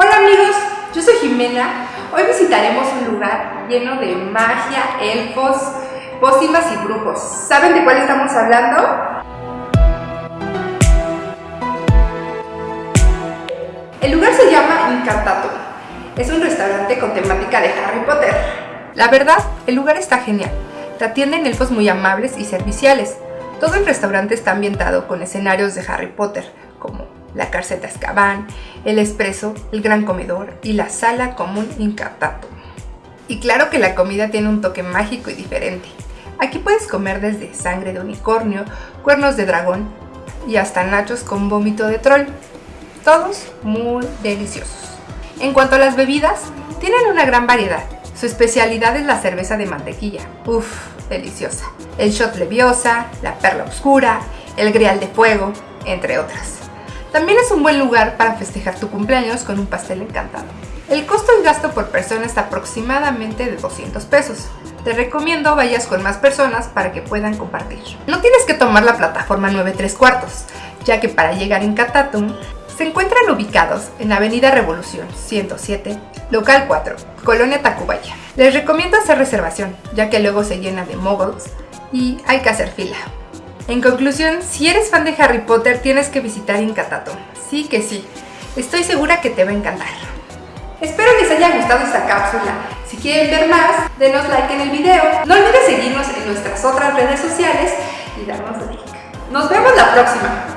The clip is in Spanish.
Hola amigos, yo soy Jimena. Hoy visitaremos un lugar lleno de magia, elfos, pócimas y brujos. ¿Saben de cuál estamos hablando? El lugar se llama Incantato. Es un restaurante con temática de Harry Potter. La verdad, el lugar está genial. Te atienden elfos muy amables y serviciales. Todo el restaurante está ambientado con escenarios de Harry Potter, como la cárcel de Azkaban, el expreso, el gran comedor y la sala común Incatato. Y claro que la comida tiene un toque mágico y diferente. Aquí puedes comer desde sangre de unicornio, cuernos de dragón y hasta nachos con vómito de troll. Todos muy deliciosos. En cuanto a las bebidas, tienen una gran variedad. Su especialidad es la cerveza de mantequilla. Uff, deliciosa. El shot leviosa, la perla oscura, el grial de fuego, entre otras. También es un buen lugar para festejar tu cumpleaños con un pastel encantado. El costo y gasto por persona está aproximadamente de 200 pesos. Te recomiendo vayas con más personas para que puedan compartir. No tienes que tomar la plataforma 9 3 cuartos, ya que para llegar en Catatum se encuentran ubicados en Avenida Revolución 107, local 4, Colonia Tacubaya. Les recomiendo hacer reservación, ya que luego se llena de moguls y hay que hacer fila. En conclusión, si eres fan de Harry Potter tienes que visitar Incatato. Sí que sí, estoy segura que te va a encantar. Espero les haya gustado esta cápsula. Si quieren ver más, denos like en el video. No olvides seguirnos en nuestras otras redes sociales y darnos like. Nos vemos la próxima.